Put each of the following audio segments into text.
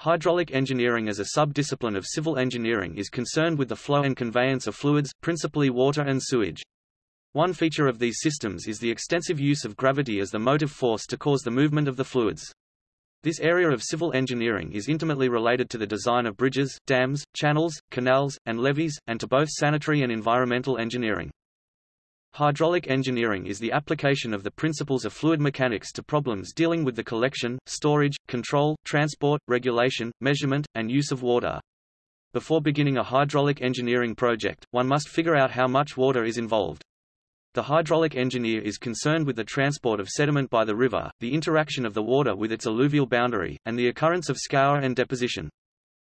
Hydraulic engineering as a sub-discipline of civil engineering is concerned with the flow and conveyance of fluids, principally water and sewage. One feature of these systems is the extensive use of gravity as the motive force to cause the movement of the fluids. This area of civil engineering is intimately related to the design of bridges, dams, channels, canals, and levees, and to both sanitary and environmental engineering. Hydraulic engineering is the application of the principles of fluid mechanics to problems dealing with the collection, storage, control, transport, regulation, measurement, and use of water. Before beginning a hydraulic engineering project, one must figure out how much water is involved. The hydraulic engineer is concerned with the transport of sediment by the river, the interaction of the water with its alluvial boundary, and the occurrence of scour and deposition.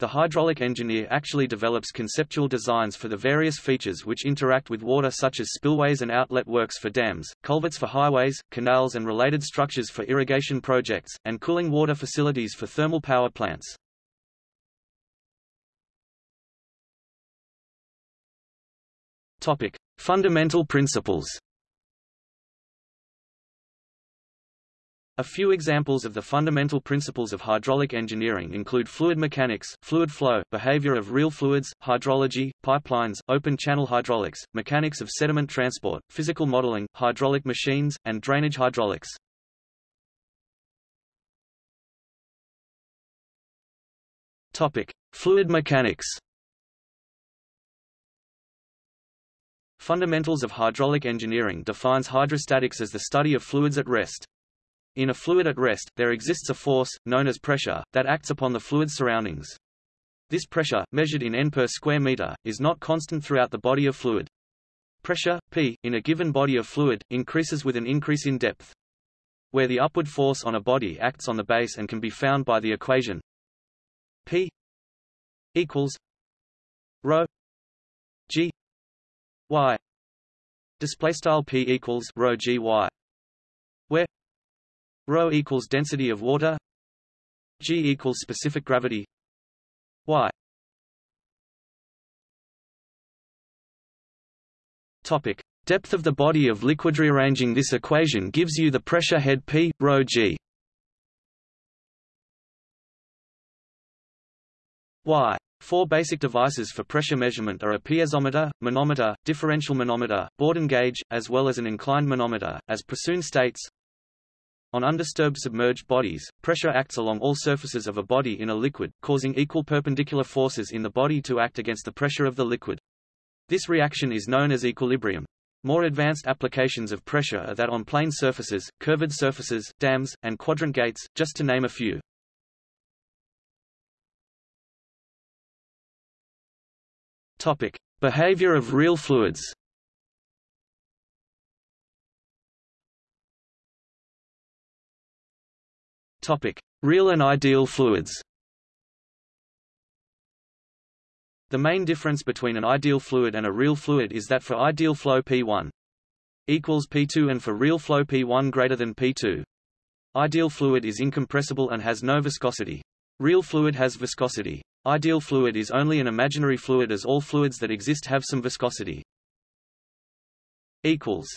The hydraulic engineer actually develops conceptual designs for the various features which interact with water such as spillways and outlet works for dams, culverts for highways, canals and related structures for irrigation projects, and cooling water facilities for thermal power plants. Topic: Fundamental principles. A few examples of the fundamental principles of hydraulic engineering include fluid mechanics, fluid flow, behavior of real fluids, hydrology, pipelines, open channel hydraulics, mechanics of sediment transport, physical modeling, hydraulic machines, and drainage hydraulics. Topic: Fluid mechanics. Fundamentals of hydraulic engineering defines hydrostatics as the study of fluids at rest. In a fluid at rest, there exists a force, known as pressure, that acts upon the fluid's surroundings. This pressure, measured in N per square meter, is not constant throughout the body of fluid. Pressure, P, in a given body of fluid, increases with an increase in depth. Where the upward force on a body acts on the base and can be found by the equation P equals rho G Y display style P equals rho G Y where Rho equals density of water. G equals specific gravity. Y. Topic: Depth of the body of liquid. Rearranging this equation gives you the pressure head P, rho G. Y. Four basic devices for pressure measurement are a piezometer, manometer, differential manometer, Bourdon gauge, as well as an inclined manometer. As Prasuhn states, on undisturbed submerged bodies, pressure acts along all surfaces of a body in a liquid, causing equal perpendicular forces in the body to act against the pressure of the liquid. This reaction is known as equilibrium. More advanced applications of pressure are that on plane surfaces, curved surfaces, dams, and quadrant gates, just to name a few. Topic: Behavior of real fluids. Topic: Real and ideal fluids. The main difference between an ideal fluid and a real fluid is that for ideal flow P1 equals P2 and for real flow P1 greater than P2. Ideal fluid is incompressible and has no viscosity. Real fluid has viscosity. Ideal fluid is only an imaginary fluid as all fluids that exist have some viscosity. equals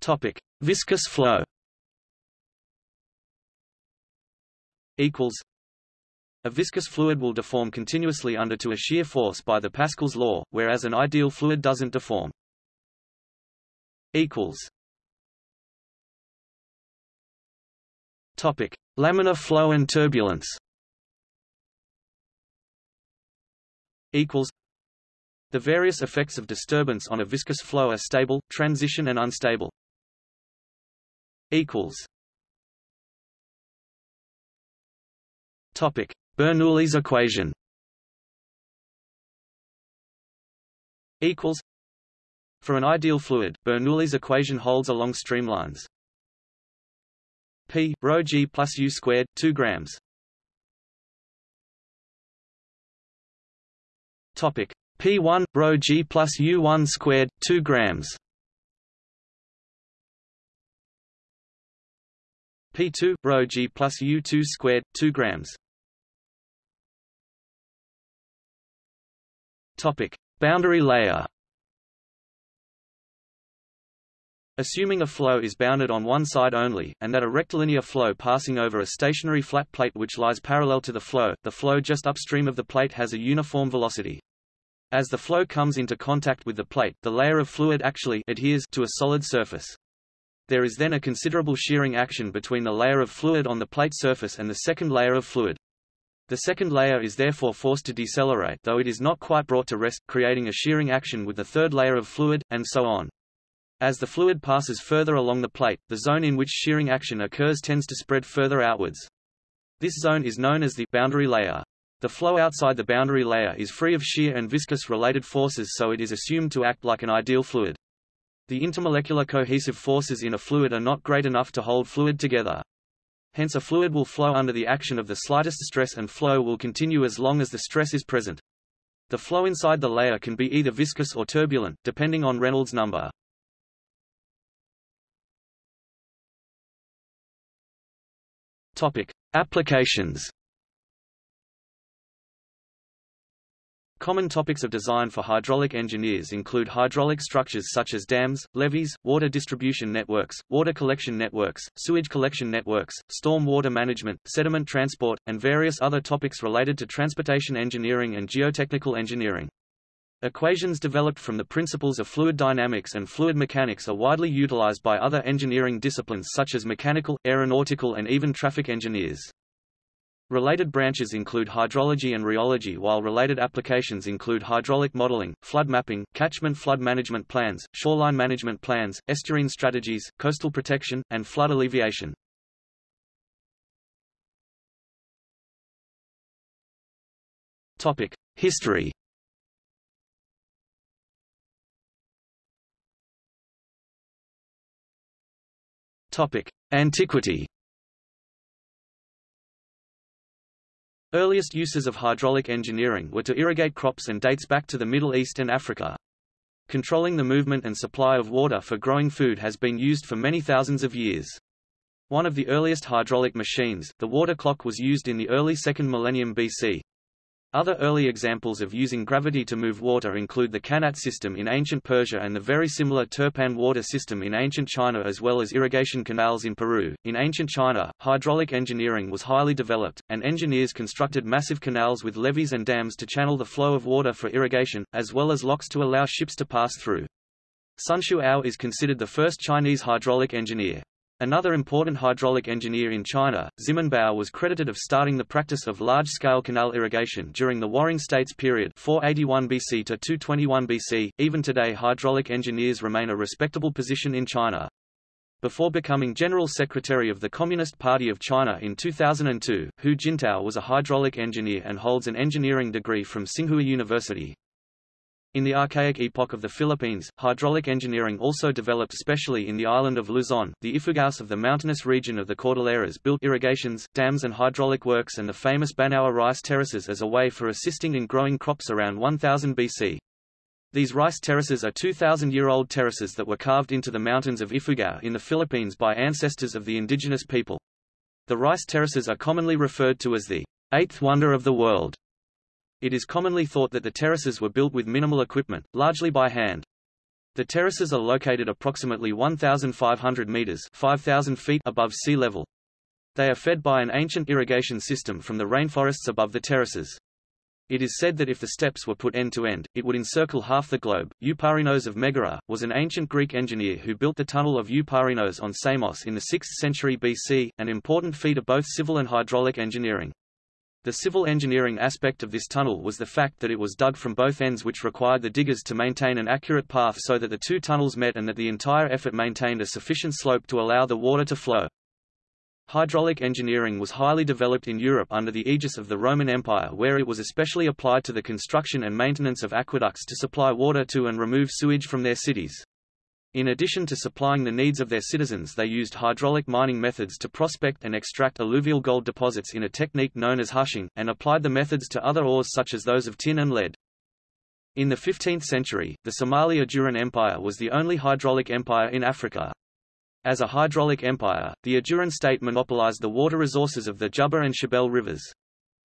Topic: Viscous flow. Equals. A viscous fluid will deform continuously under to a shear force by the Pascal's law, whereas an ideal fluid doesn't deform. Equals. Topic: Laminar flow and turbulence. Equals. The various effects of disturbance on a viscous flow are stable, transition and unstable equals Topic: Bernoulli's equation. Equals. For an ideal fluid, Bernoulli's equation holds along streamlines. P rho g plus u squared, 2 grams. Topic: P1 rho g plus u1 squared, 2 grams. P2 rho g plus U2 squared 2 grams. Topic: Boundary layer. Assuming a flow is bounded on one side only, and that a rectilinear flow passing over a stationary flat plate which lies parallel to the flow, the flow just upstream of the plate has a uniform velocity. As the flow comes into contact with the plate, the layer of fluid actually adheres to a solid surface. There is then a considerable shearing action between the layer of fluid on the plate surface and the second layer of fluid. The second layer is therefore forced to decelerate though it is not quite brought to rest, creating a shearing action with the third layer of fluid, and so on. As the fluid passes further along the plate, the zone in which shearing action occurs tends to spread further outwards. This zone is known as the boundary layer. The flow outside the boundary layer is free of shear and viscous-related forces so it is assumed to act like an ideal fluid. The intermolecular cohesive forces in a fluid are not great enough to hold fluid together. Hence a fluid will flow under the action of the slightest stress and flow will continue as long as the stress is present. The flow inside the layer can be either viscous or turbulent, depending on Reynolds number. Topic: Applications. Common topics of design for hydraulic engineers include hydraulic structures such as dams, levees, water distribution networks, water collection networks, sewage collection networks, storm water management, sediment transport, and various other topics related to transportation engineering and geotechnical engineering. Equations developed from the principles of fluid dynamics and fluid mechanics are widely utilized by other engineering disciplines such as mechanical, aeronautical and even traffic engineers. Related branches include hydrology and rheology while related applications include hydraulic modeling, flood mapping, catchment flood management plans, shoreline management plans, estuarine strategies, coastal protection, and flood alleviation. Topic: History Topic: Antiquity. Earliest uses of hydraulic engineering were to irrigate crops and dates back to the Middle East and Africa. Controlling the movement and supply of water for growing food has been used for many thousands of years. One of the earliest hydraulic machines, the water clock was used in the early 2nd millennium BC. Other early examples of using gravity to move water include the Qanat system in ancient Persia and the very similar Turpan water system in ancient China as well as irrigation canals in Peru. In ancient China, hydraulic engineering was highly developed, and engineers constructed massive canals with levees and dams to channel the flow of water for irrigation, as well as locks to allow ships to pass through. Sunshu Ao is considered the first Chinese hydraulic engineer. Another important hydraulic engineer in China, Ximen Bao was credited of starting the practice of large-scale canal irrigation during the Warring States period 481 BC to 221 BC. Even today hydraulic engineers remain a respectable position in China. Before becoming General Secretary of the Communist Party of China in 2002, Hu Jintao was a hydraulic engineer and holds an engineering degree from Tsinghua University. In the archaic epoch of the Philippines, hydraulic engineering also developed especially in the island of Luzon. The Ifugaos of the mountainous region of the Cordilleras built irrigations, dams and hydraulic works and the famous Banaue rice terraces as a way for assisting in growing crops around 1000 BC. These rice terraces are 2,000-year-old terraces that were carved into the mountains of Ifugao in the Philippines by ancestors of the indigenous people. The rice terraces are commonly referred to as the eighth wonder of the world it is commonly thought that the terraces were built with minimal equipment, largely by hand. The terraces are located approximately 1,500 meters 5,000 feet above sea level. They are fed by an ancient irrigation system from the rainforests above the terraces. It is said that if the steps were put end to end, it would encircle half the globe. Eupalinos of Megara, was an ancient Greek engineer who built the tunnel of Eupalinos on Samos in the 6th century BC, an important feat of both civil and hydraulic engineering. The civil engineering aspect of this tunnel was the fact that it was dug from both ends which required the diggers to maintain an accurate path so that the two tunnels met and that the entire effort maintained a sufficient slope to allow the water to flow. Hydraulic engineering was highly developed in Europe under the aegis of the Roman Empire where it was especially applied to the construction and maintenance of aqueducts to supply water to and remove sewage from their cities. In addition to supplying the needs of their citizens they used hydraulic mining methods to prospect and extract alluvial gold deposits in a technique known as hushing, and applied the methods to other ores such as those of tin and lead. In the 15th century, the Somali Ajuran Empire was the only hydraulic empire in Africa. As a hydraulic empire, the Ajuran state monopolized the water resources of the Juba and Shabelle rivers.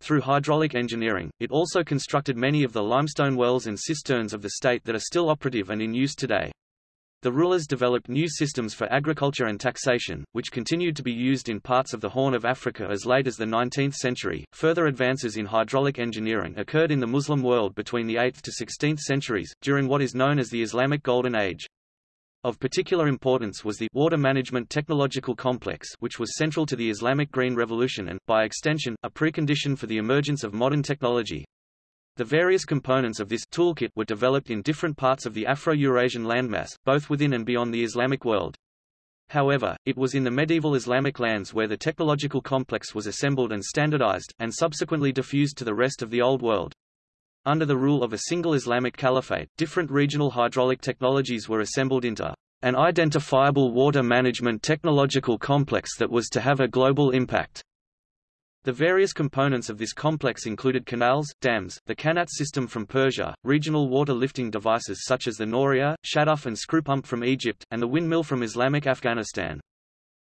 Through hydraulic engineering, it also constructed many of the limestone wells and cisterns of the state that are still operative and in use today. The rulers developed new systems for agriculture and taxation, which continued to be used in parts of the Horn of Africa as late as the 19th century. Further advances in hydraulic engineering occurred in the Muslim world between the 8th to 16th centuries, during what is known as the Islamic Golden Age. Of particular importance was the water management technological complex which was central to the Islamic Green Revolution and, by extension, a precondition for the emergence of modern technology. The various components of this toolkit were developed in different parts of the Afro-Eurasian landmass, both within and beyond the Islamic world. However, it was in the medieval Islamic lands where the technological complex was assembled and standardized, and subsequently diffused to the rest of the Old World. Under the rule of a single Islamic caliphate, different regional hydraulic technologies were assembled into an identifiable water management technological complex that was to have a global impact. The various components of this complex included canals, dams, the Qanat system from Persia, regional water lifting devices such as the Noria, Shaduf and screw pump from Egypt, and the windmill from Islamic Afghanistan.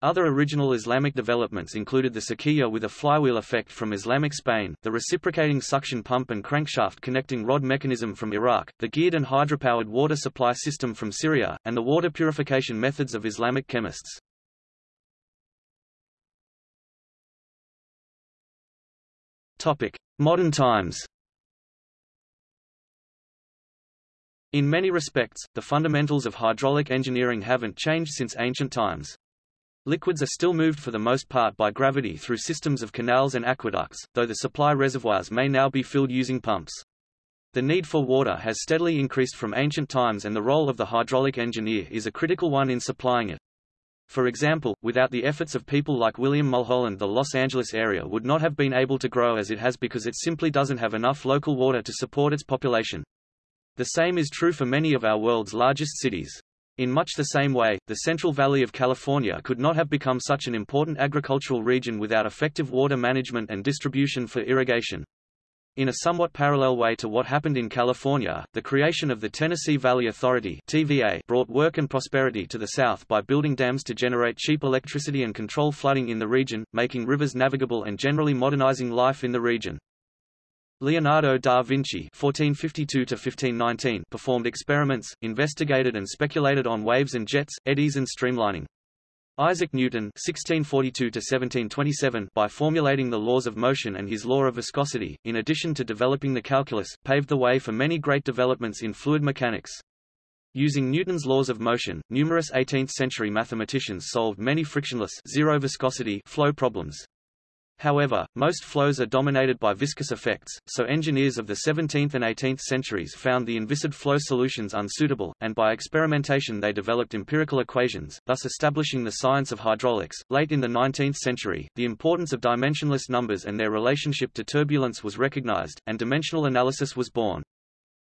Other original Islamic developments included the sakiya with a flywheel effect from Islamic Spain, the reciprocating suction pump and crankshaft connecting rod mechanism from Iraq, the geared and hydropowered water supply system from Syria, and the water purification methods of Islamic chemists. Topic: Modern times. In many respects, the fundamentals of hydraulic engineering haven't changed since ancient times. Liquids are still moved for the most part by gravity through systems of canals and aqueducts, though the supply reservoirs may now be filled using pumps. The need for water has steadily increased from ancient times and the role of the hydraulic engineer is a critical one in supplying it. For example, without the efforts of people like William Mulholland the Los Angeles area would not have been able to grow as it has because it simply doesn't have enough local water to support its population. The same is true for many of our world's largest cities. In much the same way, the Central Valley of California could not have become such an important agricultural region without effective water management and distribution for irrigation. In a somewhat parallel way to what happened in California, the creation of the Tennessee Valley Authority TVA brought work and prosperity to the South by building dams to generate cheap electricity and control flooding in the region, making rivers navigable and generally modernizing life in the region. Leonardo da Vinci (1452–1519) performed experiments, investigated and speculated on waves and jets, eddies and streamlining. Isaac Newton (1642–1727), by formulating the laws of motion and his law of viscosity, in addition to developing the calculus, paved the way for many great developments in fluid mechanics. Using Newton's laws of motion, numerous 18th-century mathematicians solved many frictionless zero viscosity flow problems. However, most flows are dominated by viscous effects, so engineers of the 17th and 18th centuries found the inviscid flow solutions unsuitable, and by experimentation they developed empirical equations, thus establishing the science of hydraulics. Late in the 19th century, the importance of dimensionless numbers and their relationship to turbulence was recognized, and dimensional analysis was born.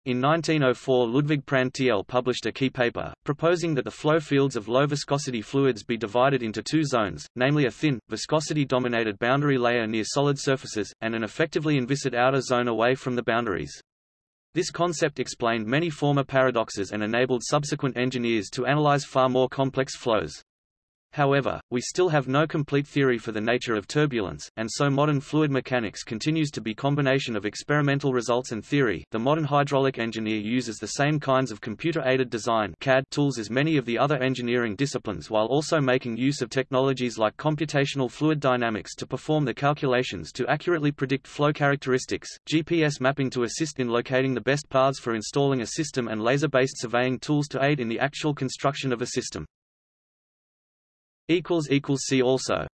In 1904 Ludwig Prandtl published a key paper, proposing that the flow fields of low-viscosity fluids be divided into two zones, namely a thin, viscosity-dominated boundary layer near solid surfaces, and an effectively inviscid outer zone away from the boundaries. This concept explained many former paradoxes and enabled subsequent engineers to analyze far more complex flows. However, we still have no complete theory for the nature of turbulence, and so modern fluid mechanics continues to be combination of experimental results and theory. The modern hydraulic engineer uses the same kinds of computer-aided design (CAD) tools as many of the other engineering disciplines while also making use of technologies like computational fluid dynamics to perform the calculations to accurately predict flow characteristics, GPS mapping to assist in locating the best paths for installing a system and laser-based surveying tools to aid in the actual construction of a system. See also